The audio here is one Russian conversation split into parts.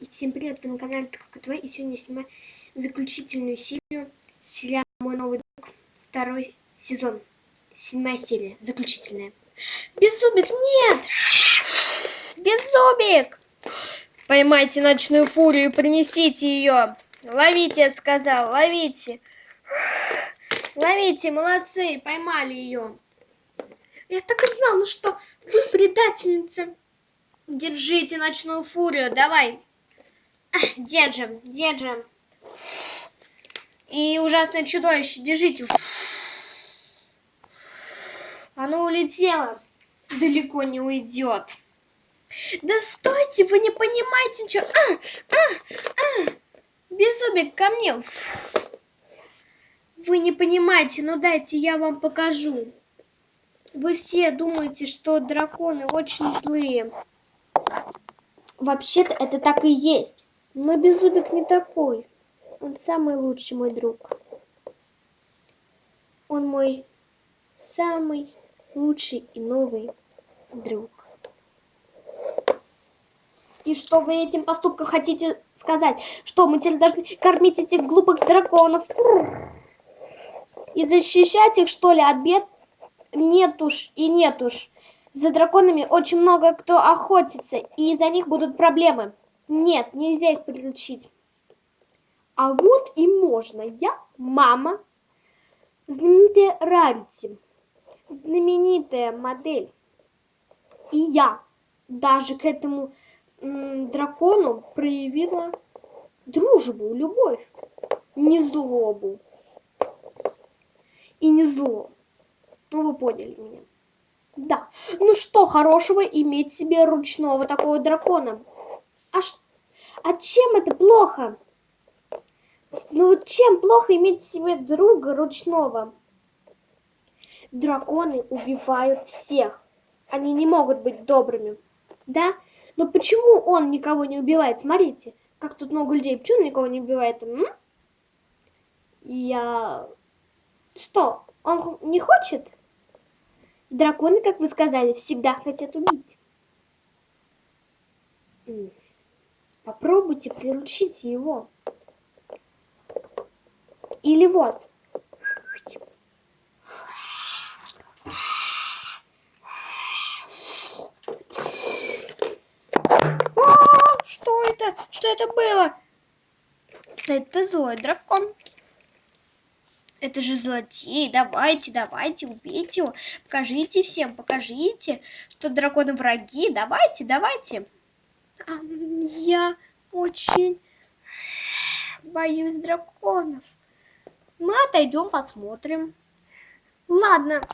И всем привет, вы на канале ТВ, и сегодня я снимаю заключительную серию сериала «Мой новый друг», второй сезон, седьмая серия, заключительная. Беззубик, нет! Беззубик! Поймайте ночную фурию и принесите ее. Ловите, я сказал, ловите. Ловите, молодцы, поймали ее. Я так и знал, ну что, вы предательница. Держите ночную фурию, давай. Держим, держим. И ужасное чудовище, держите. Оно улетело. Далеко не уйдет. Да стойте, вы не понимаете ничего. А, а, а. Беззубик, ко мне. Вы не понимаете, ну дайте я вам покажу. Вы все думаете, что драконы очень злые. Вообще-то это так и есть. Но Беззубик не такой. Он самый лучший мой друг. Он мой самый лучший и новый друг. И что вы этим поступком хотите сказать? Что мы теперь должны кормить этих глупых драконов? И защищать их, что ли, от бед? Нет уж и нет уж. За драконами очень много кто охотится, и из-за них будут проблемы. Нет, нельзя их приручить. А вот и можно. Я мама. Знаменитая Рарити. Знаменитая модель. И я даже к этому дракону проявила дружбу, любовь. Не злобу. И не зло. Ну, вы поняли меня. Да. Ну что хорошего иметь себе ручного такого дракона? А, ш... а чем это плохо? Ну чем плохо иметь себе друга ручного? Драконы убивают всех. Они не могут быть добрыми. Да? Но почему он никого не убивает? Смотрите, как тут много людей. Почему он никого не убивает? М? Я... Что, он не хочет? Драконы, как вы сказали, всегда хотят убить. Попробуйте приручить его. Или вот. А, что это? Что это было? Это злой дракон. Это же злодей. Давайте, давайте, убейте его. Покажите всем, покажите, что драконы враги. Давайте, давайте. Я очень боюсь драконов. Мы отойдем, посмотрим. Ладно.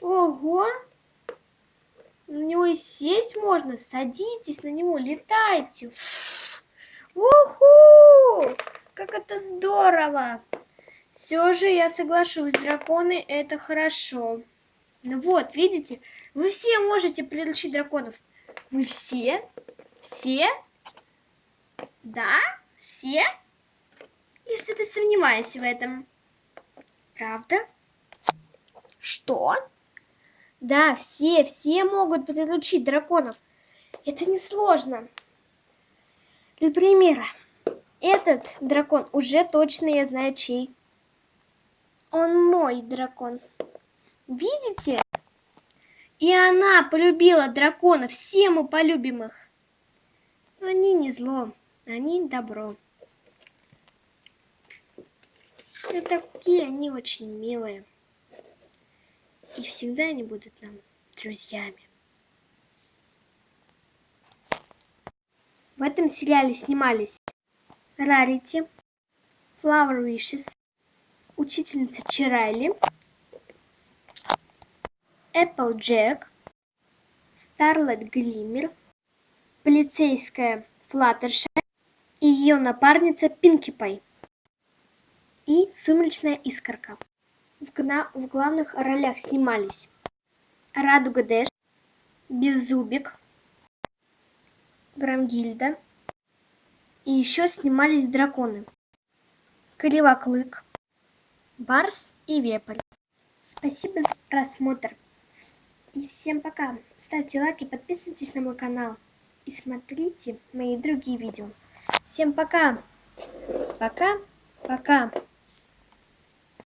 Ого. На него и сесть можно. Садитесь на него, летайте. Уху! Как это здорово! Все же я соглашусь, драконы это хорошо. Ну вот, видите, вы все можете приручить драконов. Вы все? Все? Да? Все? Я что-то сомневаюсь в этом. Правда? Что? Да, все, все могут приручить драконов. Это несложно. Для примера, этот дракон уже точно я знаю чей. Он мой дракон. Видите? И она полюбила дракона. Все мы полюбим их. Они не зло, они добро. И такие они очень милые. И всегда они будут нам друзьями. В этом сериале снимались Рарити, Flower Wishes, учительница Чирайли, Джек, Старлет Глиммер, полицейская Флаттерша и ее напарница Пинки Пай и Сумеречная Искорка. В, в главных ролях снимались Радуга Дэш, Беззубик, Грамгильда. И еще снимались драконы. Кривоклык, Барс и Вепрь. Спасибо за просмотр. И всем пока. Ставьте лайки, подписывайтесь на мой канал. И смотрите мои другие видео. Всем пока. Пока. Пока.